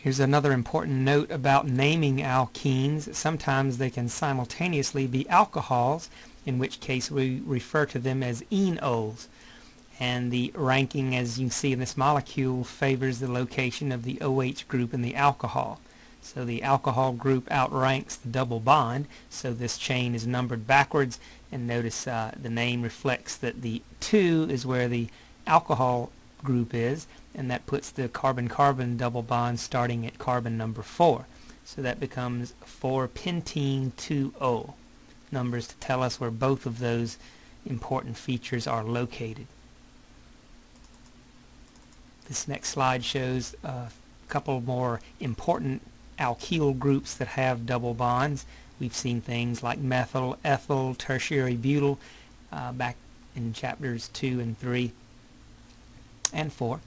Here's another important note about naming alkenes. Sometimes they can simultaneously be alcohols, in which case we refer to them as enols. And the ranking, as you see in this molecule, favors the location of the OH group in the alcohol. So the alcohol group outranks the double bond, so this chain is numbered backwards, and notice uh, the name reflects that the 2 is where the alcohol group is, and that puts the carbon-carbon double bond starting at carbon number 4. So that becomes 4-pentene 2-ol. Numbers to tell us where both of those important features are located. This next slide shows a couple more important alkyl groups that have double bonds. We've seen things like methyl, ethyl, tertiary butyl uh, back in chapters 2 and 3 and 4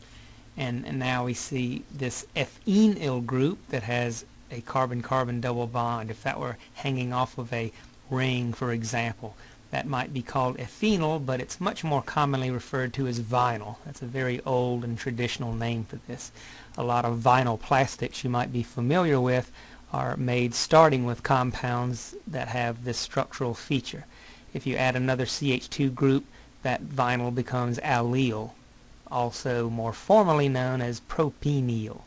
and, and now we see this phenyl group that has a carbon-carbon double bond. If that were hanging off of a ring, for example, that might be called ethenyl, but it's much more commonly referred to as vinyl. That's a very old and traditional name for this. A lot of vinyl plastics you might be familiar with are made starting with compounds that have this structural feature. If you add another CH2 group, that vinyl becomes allyl also more formally known as propenyl.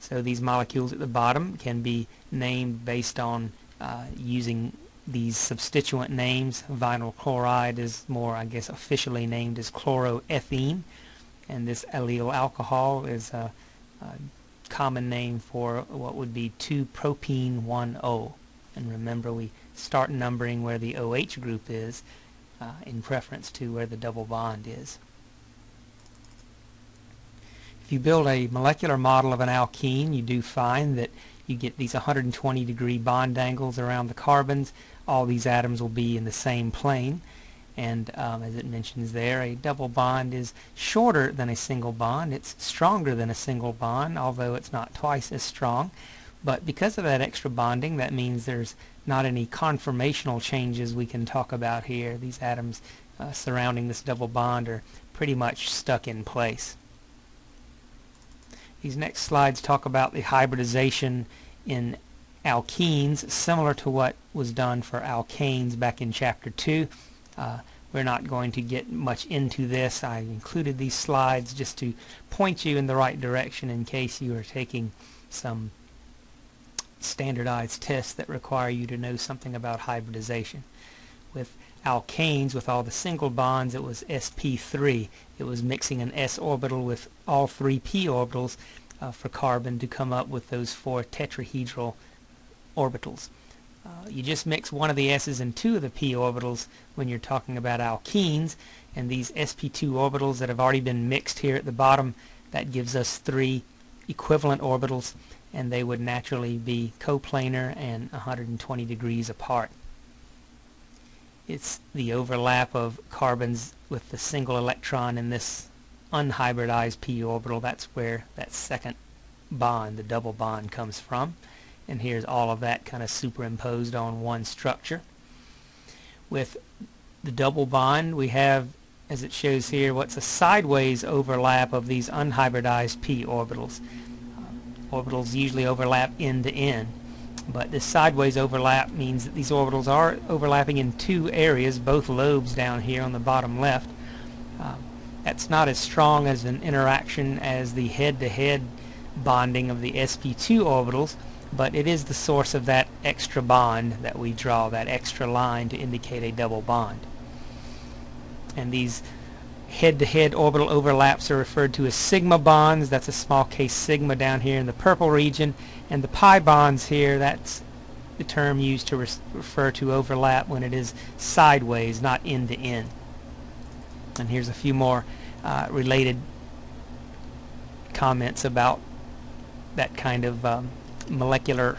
So these molecules at the bottom can be named based on uh, using these substituent names. Vinyl chloride is more, I guess, officially named as chloroethene, and this allyl alcohol is a, a common name for what would be 2-propene-1-ol. And remember, we start numbering where the OH group is uh, in preference to where the double bond is. If you build a molecular model of an alkene, you do find that you get these 120 degree bond angles around the carbons. All these atoms will be in the same plane. And um, as it mentions there, a double bond is shorter than a single bond. It's stronger than a single bond, although it's not twice as strong. But because of that extra bonding, that means there's not any conformational changes we can talk about here. These atoms uh, surrounding this double bond are pretty much stuck in place. These next slides talk about the hybridization in alkenes, similar to what was done for alkanes back in chapter 2. Uh, we're not going to get much into this. I included these slides just to point you in the right direction in case you are taking some standardized tests that require you to know something about hybridization. With alkanes with all the single bonds it was sp3 it was mixing an s orbital with all three p orbitals uh, for carbon to come up with those four tetrahedral orbitals. Uh, you just mix one of the s's and two of the p orbitals when you're talking about alkenes and these sp2 orbitals that have already been mixed here at the bottom that gives us three equivalent orbitals and they would naturally be coplanar and 120 degrees apart it's the overlap of carbons with the single electron in this unhybridized p orbital. That's where that second bond, the double bond, comes from. And here's all of that kind of superimposed on one structure. With the double bond, we have, as it shows here, what's a sideways overlap of these unhybridized p orbitals. Orbitals usually overlap end to end but this sideways overlap means that these orbitals are overlapping in two areas, both lobes down here on the bottom left. Um, that's not as strong as an interaction as the head-to-head -head bonding of the sp2 orbitals, but it is the source of that extra bond that we draw, that extra line to indicate a double bond. And these head-to-head -head orbital overlaps are referred to as sigma bonds. That's a small case sigma down here in the purple region. And the pi bonds here, that's the term used to re refer to overlap when it is sideways, not end-to-end. -end. And here's a few more uh, related comments about that kind of um, molecular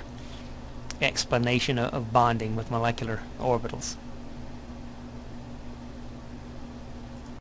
explanation of, of bonding with molecular orbitals.